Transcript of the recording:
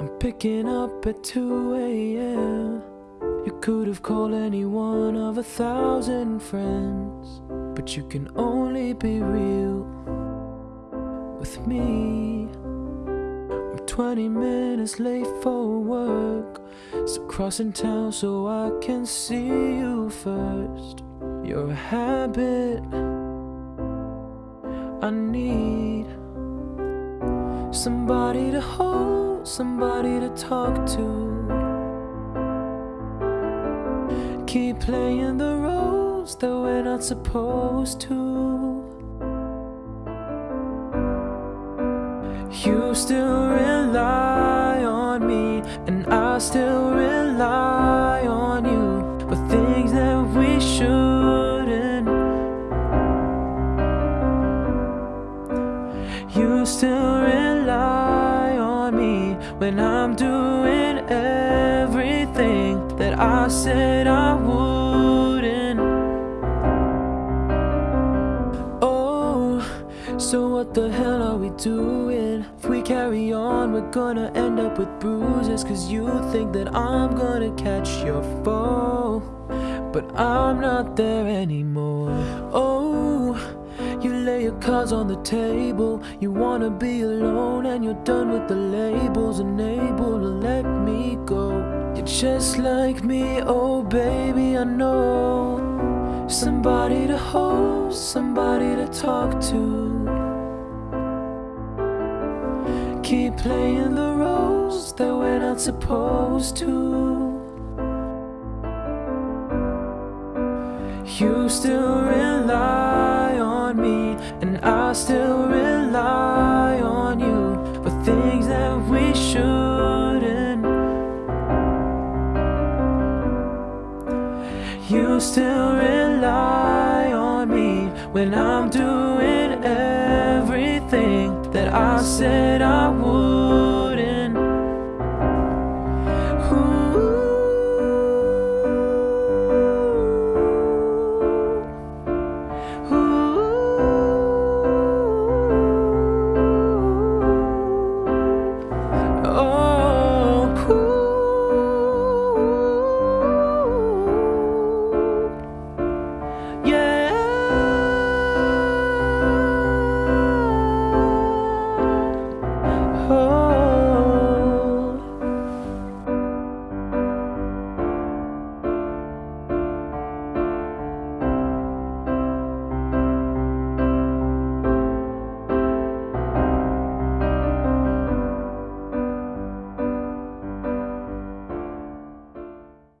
I'm picking up at 2 a.m. You could have called any one of a thousand friends, but you can only be real with me. I'm 20 minutes late for work, so crossing town so I can see you first. You're a habit I need somebody to hold, somebody to talk to. Keep playing the roles that we're not supposed to. You still rely on me, and I still rely on you. For things that we shouldn't. You still when I'm doing everything that I said I wouldn't. Oh, so what the hell are we doing? If we carry on, we're gonna end up with bruises. Cause you think that I'm gonna catch your fall. But I'm not there anymore. Oh, you lay your cards on the table. You wanna be alone, and you're done with the labels, unable to let me go. You're just like me, oh baby, I know. Somebody to hold, somebody to talk to. Keep playing the roles that we're not supposed to. You still rely me, and I still rely on you. For things that we shouldn't. You still rely on me when I'm doing everything that I said I would.